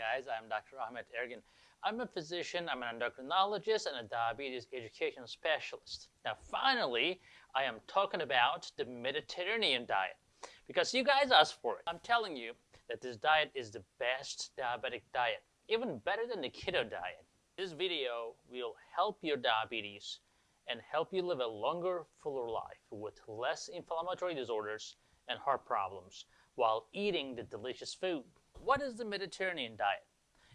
guys, I'm Dr. Ahmet Ergin. I'm a physician, I'm an endocrinologist, and a diabetes education specialist. Now, finally, I am talking about the Mediterranean diet because you guys asked for it. I'm telling you that this diet is the best diabetic diet, even better than the keto diet. This video will help your diabetes and help you live a longer, fuller life with less inflammatory disorders and heart problems while eating the delicious food. What is the Mediterranean diet?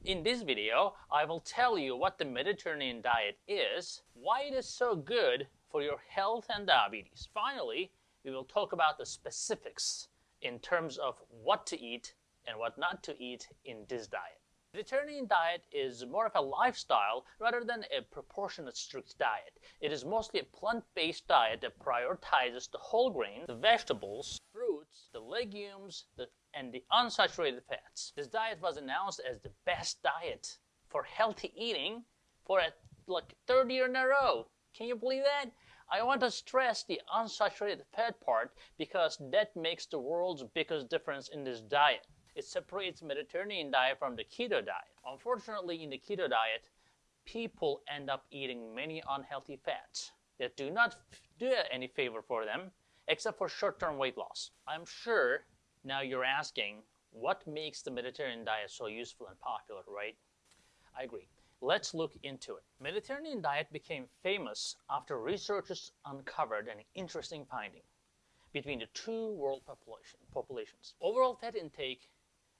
In this video, I will tell you what the Mediterranean diet is, why it is so good for your health and diabetes. Finally, we will talk about the specifics in terms of what to eat and what not to eat in this diet. Mediterranean diet is more of a lifestyle rather than a proportionate strict diet. It is mostly a plant-based diet that prioritizes the whole grain, the vegetables, fruits, the legumes, the, and the unsaturated fats. This diet was announced as the best diet for healthy eating for a, like third year in a row. Can you believe that? I want to stress the unsaturated fat part because that makes the world's biggest difference in this diet. It separates Mediterranean diet from the keto diet. Unfortunately, in the keto diet, people end up eating many unhealthy fats that do not do any favor for them except for short-term weight loss. I'm sure now you're asking what makes the Mediterranean diet so useful and popular, right? I agree. Let's look into it. Mediterranean diet became famous after researchers uncovered an interesting finding between the two world population, populations. Overall fat intake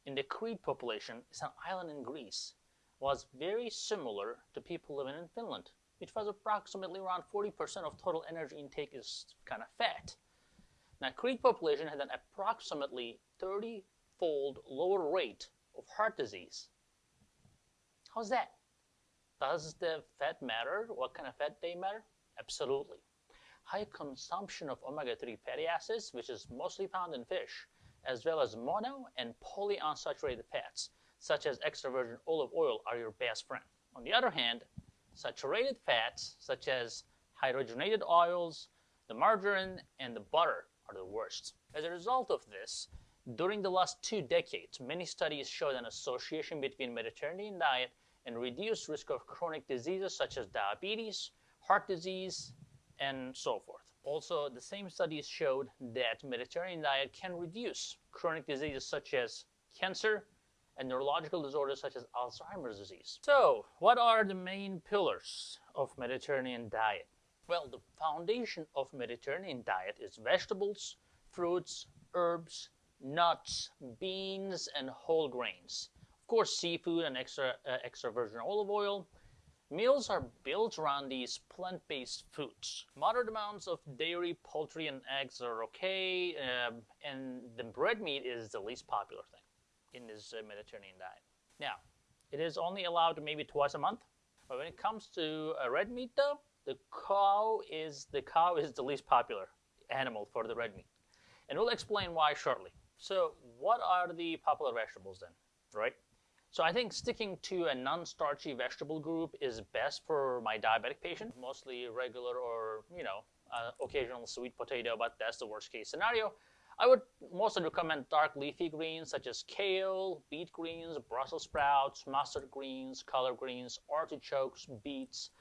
in the Crete population, it's an island in Greece, was very similar to people living in Finland, which was approximately around 40% of total energy intake is kind of fat. Now, Crete population had an approximately 30-fold lower rate of heart disease. How's that? Does the fat matter? What kind of fat they matter? Absolutely. High consumption of omega-3 fatty acids, which is mostly found in fish, as well as mono and polyunsaturated fats, such as extra virgin olive oil, are your best friend. On the other hand, saturated fats, such as hydrogenated oils, the margarine, and the butter are the worst. As a result of this, during the last two decades, many studies showed an association between Mediterranean diet and reduced risk of chronic diseases such as diabetes, heart disease, and so forth. Also, the same studies showed that Mediterranean diet can reduce chronic diseases such as cancer and neurological disorders such as Alzheimer's disease. So, what are the main pillars of Mediterranean diet? Well, the foundation of Mediterranean diet is vegetables, fruits, herbs, nuts, beans, and whole grains. Of course, seafood and extra, uh, extra virgin olive oil, Meals are built around these plant-based foods. Moderate amounts of dairy, poultry, and eggs are okay, um, and the bread meat is the least popular thing in this uh, Mediterranean diet. Now, it is only allowed maybe twice a month, but when it comes to uh, red meat, though, the cow is the cow is the least popular animal for the red meat, and we'll explain why shortly. So, what are the popular vegetables then, right? So I think sticking to a non-starchy vegetable group is best for my diabetic patient, mostly regular or, you know, uh, occasional sweet potato, but that's the worst case scenario. I would mostly recommend dark leafy greens such as kale, beet greens, Brussels sprouts, mustard greens, collard greens, artichokes, beets.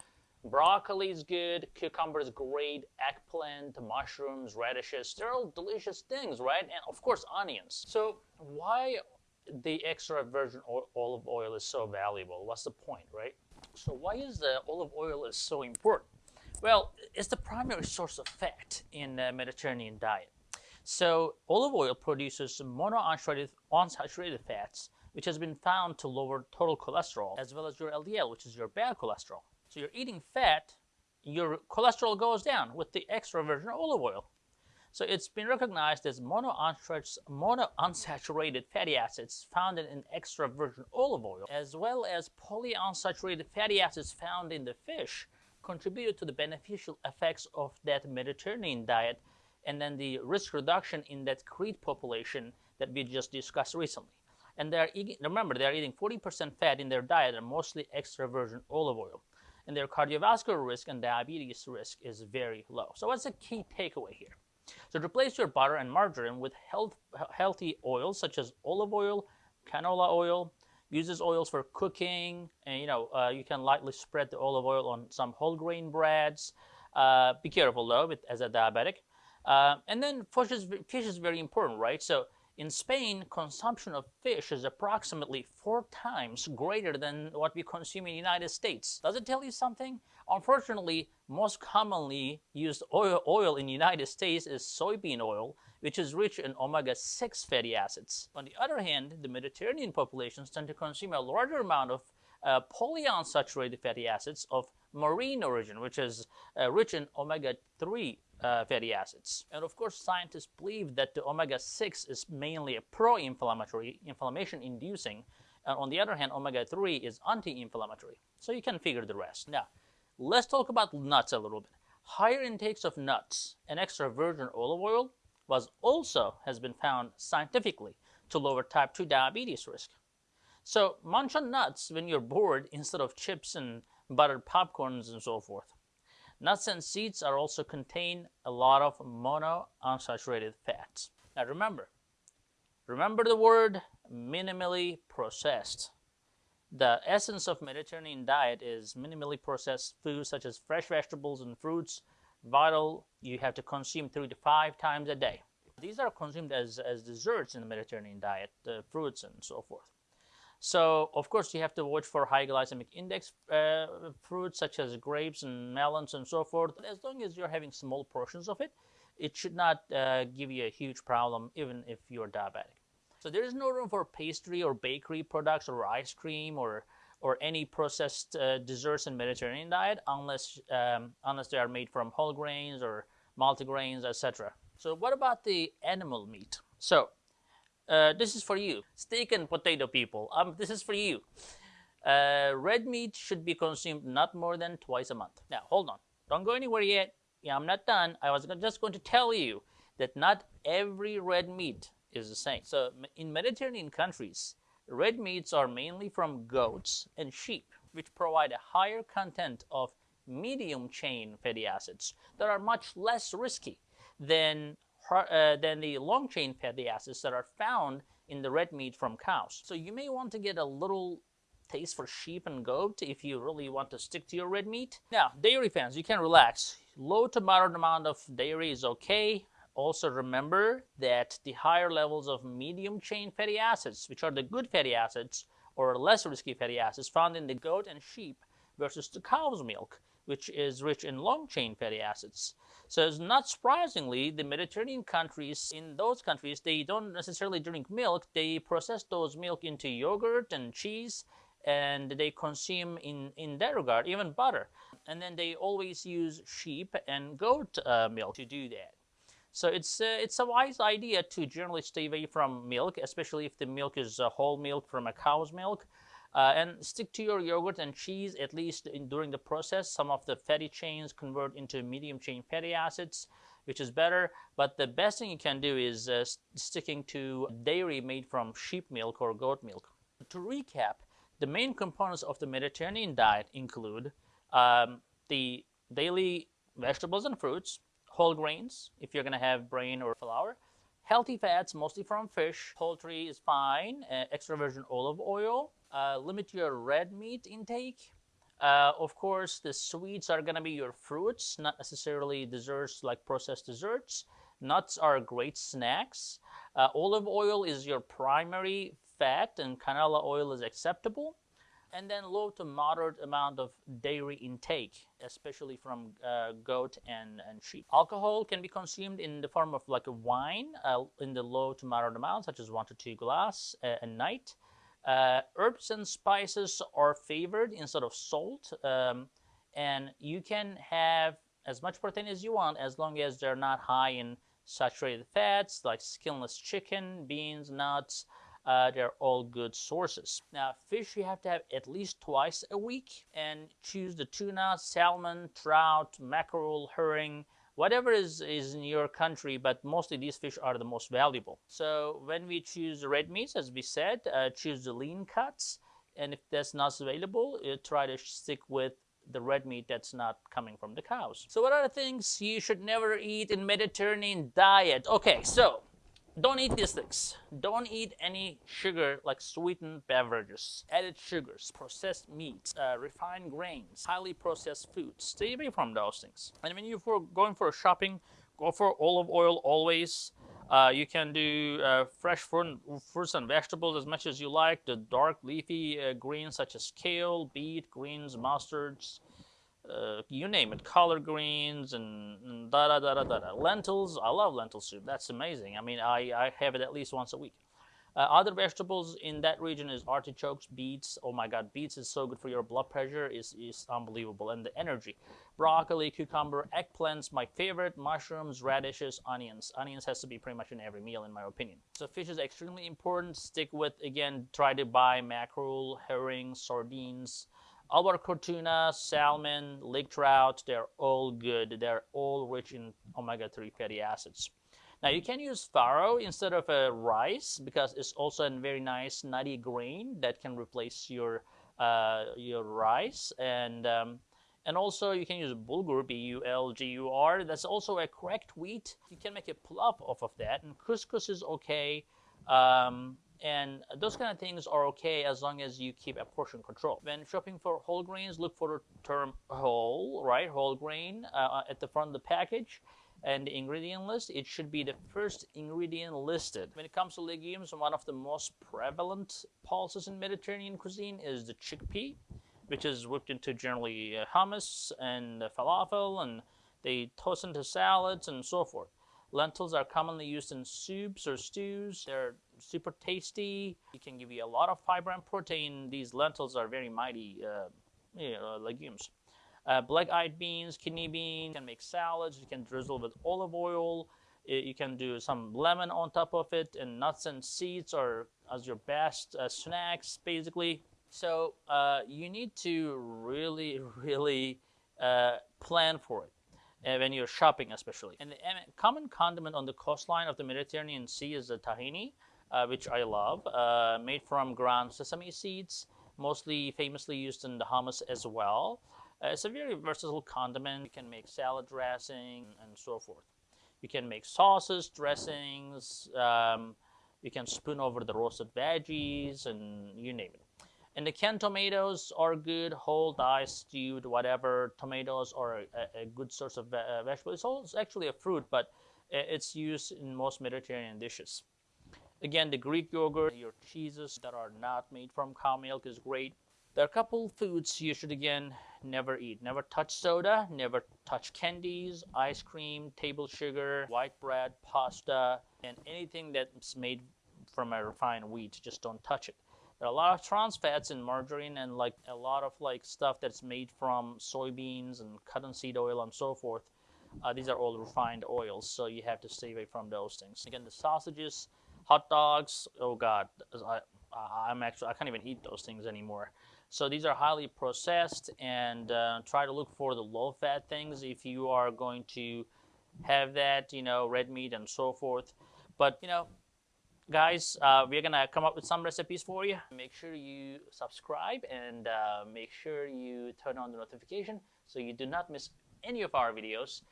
Broccoli is good, cucumber is great, eggplant, mushrooms, radishes, they're all delicious things, right? And of course, onions. So why the extra virgin olive oil is so valuable. What's the point, right? So why is the olive oil is so important? Well, it's the primary source of fat in the Mediterranean diet. So olive oil produces monounsaturated unsaturated fats, which has been found to lower total cholesterol, as well as your LDL, which is your bad cholesterol. So you're eating fat, your cholesterol goes down with the extra virgin olive oil. So it's been recognized as monounsaturated fatty acids found in extra virgin olive oil, as well as polyunsaturated fatty acids found in the fish, contributed to the beneficial effects of that Mediterranean diet and then the risk reduction in that Crete population that we just discussed recently. And they're remember, they're eating 40% fat in their diet and mostly extra virgin olive oil. And their cardiovascular risk and diabetes risk is very low. So what's the key takeaway here? So replace your butter and margarine with health, healthy oils such as olive oil, canola oil, uses oils for cooking, and you know uh, you can lightly spread the olive oil on some whole grain breads. Uh, be careful though, with, as a diabetic. Uh, and then fish is, fish is very important, right? So in Spain, consumption of fish is approximately four times greater than what we consume in the United States. Does it tell you something? Unfortunately, most commonly used oil, oil in the United States is soybean oil, which is rich in omega-6 fatty acids. On the other hand, the Mediterranean populations tend to consume a larger amount of uh, polyunsaturated fatty acids of marine origin, which is uh, rich in omega-3 uh, fatty acids. And of course, scientists believe that the omega-6 is mainly a pro-inflammatory, inflammation-inducing. And on the other hand, omega-3 is anti-inflammatory. So you can figure the rest. Now, let's talk about nuts a little bit. Higher intakes of nuts and extra virgin olive oil was also has been found scientifically to lower type 2 diabetes risk. So munch on nuts when you're bored instead of chips and buttered popcorns and so forth. Nuts and seeds are also contain a lot of monounsaturated fats. Now remember, remember the word minimally processed. The essence of Mediterranean diet is minimally processed foods such as fresh vegetables and fruits, vital you have to consume three to five times a day. These are consumed as, as desserts in the Mediterranean diet, the fruits and so forth. So, of course, you have to watch for high glycemic index uh, fruits such as grapes and melons and so forth. As long as you're having small portions of it, it should not uh, give you a huge problem even if you're diabetic. So there is no room for pastry or bakery products or ice cream or or any processed uh, desserts in Mediterranean diet unless um, unless they are made from whole grains or multigrains, etc. So what about the animal meat? So uh, this is for you. Steak and potato people. Um, this is for you. Uh, red meat should be consumed not more than twice a month. Now, hold on. Don't go anywhere yet. Yeah, I'm not done. I was just going to tell you that not every red meat is the same. So, in Mediterranean countries, red meats are mainly from goats and sheep, which provide a higher content of medium chain fatty acids that are much less risky than uh, than the long chain fatty acids that are found in the red meat from cows. So you may want to get a little taste for sheep and goat if you really want to stick to your red meat. Now, dairy fans, you can relax. Low to moderate amount of dairy is okay. Also remember that the higher levels of medium chain fatty acids, which are the good fatty acids or less risky fatty acids found in the goat and sheep versus the cow's milk, which is rich in long chain fatty acids. So it's not surprisingly, the Mediterranean countries, in those countries, they don't necessarily drink milk. They process those milk into yogurt and cheese, and they consume in, in that regard, even butter. And then they always use sheep and goat uh, milk to do that. So it's uh, it's a wise idea to generally stay away from milk, especially if the milk is uh, whole milk from a cow's milk. Uh, and stick to your yogurt and cheese at least in, during the process. Some of the fatty chains convert into medium chain fatty acids, which is better. But the best thing you can do is uh, sticking to dairy made from sheep milk or goat milk. To recap, the main components of the Mediterranean diet include um, the daily vegetables and fruits, whole grains, if you're going to have grain or flour, healthy fats, mostly from fish, poultry is fine, uh, extra virgin olive oil, uh, limit your red meat intake. Uh, of course, the sweets are going to be your fruits, not necessarily desserts like processed desserts. Nuts are great snacks. Uh, olive oil is your primary fat, and canola oil is acceptable. And then low to moderate amount of dairy intake, especially from uh, goat and, and sheep. Alcohol can be consumed in the form of like a wine uh, in the low to moderate amount, such as one to two glass uh, a night. Uh, herbs and spices are favored instead of salt, um, and you can have as much protein as you want as long as they're not high in saturated fats like skinless chicken, beans, nuts. Uh, they're all good sources. Now, fish you have to have at least twice a week, and choose the tuna, salmon, trout, mackerel, herring, whatever is, is in your country, but mostly these fish are the most valuable. So when we choose red meats, as we said, uh, choose the lean cuts. And if that's not available, uh, try to stick with the red meat that's not coming from the cows. So what are the things you should never eat in Mediterranean diet? Okay, so don't eat these things. Don't eat any sugar like sweetened beverages, added sugars, processed meats, uh, refined grains, highly processed foods. Stay away from those things. And when you're going for shopping, go for olive oil always. Uh, you can do uh, fresh fruit, fruits and vegetables as much as you like. The dark leafy uh, greens such as kale, beet, greens, mustards, uh, you name it, collard greens and, da da da da da. Lentils, I love lentil soup. That's amazing. I mean, I, I have it at least once a week. Uh, other vegetables in that region is artichokes, beets. Oh my God, beets is so good for your blood pressure. is is unbelievable and the energy. Broccoli, cucumber, eggplants, my favorite. Mushrooms, radishes, onions. Onions has to be pretty much in every meal, in my opinion. So fish is extremely important. Stick with again. Try to buy mackerel, herring, sardines. Albacore tuna, salmon, lake trout, they're all good. They're all rich in omega-3 fatty acids. Now you can use farro instead of a rice because it's also a very nice nutty grain that can replace your uh, your rice and um, and also you can use bulgur B-U-L-G-U-R. That's also a cracked wheat. You can make a pilaf off of that and couscous is okay. Um, and those kind of things are okay as long as you keep a portion control. When shopping for whole grains, look for the term whole, right? Whole grain uh, at the front of the package and the ingredient list, it should be the first ingredient listed. When it comes to legumes, one of the most prevalent pulses in Mediterranean cuisine is the chickpea, which is whipped into generally uh, hummus and falafel, and they toast into salads and so forth. Lentils are commonly used in soups or stews. They're super tasty. It can give you a lot of fiber and protein. These lentils are very mighty uh, you know, legumes. Uh, black-eyed beans, kidney beans, you can make salads, you can drizzle with olive oil, you can do some lemon on top of it, and nuts and seeds are as your best uh, snacks, basically. So uh, you need to really, really uh, plan for it uh, when you're shopping, especially. And the common condiment on the coastline of the Mediterranean Sea is the tahini, uh, which I love, made from ground sesame seeds, mostly famously used in the hummus as well. Uh, it's a very versatile condiment. You can make salad dressing and so forth. You can make sauces, dressings. Um, you can spoon over the roasted veggies and you name it. And the canned tomatoes are good, whole, diced, stewed, whatever. Tomatoes are a, a good source of uh, vegetable. It's, also, actually a fruit, but it's used in most Mediterranean dishes. Again, the Greek yogurt, your cheeses that are not made from cow milk is great. There are a couple foods you should again never eat. Never touch soda, never touch candies, ice cream, table sugar, white bread, pasta, and anything that's made from a refined wheat. Just don't touch it. There are a lot of trans fats in margarine and like a lot of like stuff that's made from soybeans and cottonseed oil and so forth. Uh, these are all refined oils, so you have to stay away from those things. Again, the sausages, hot dogs. Oh God, I, I'm actually I can't even eat those things anymore. So these are highly processed and uh, try to look for the low fat things if you are going to have that, you know, red meat and so forth. But, you know, guys, uh, we're to come up with some recipes for you. Make sure you subscribe and uh, make sure you turn on the notification so you do not miss any of our videos.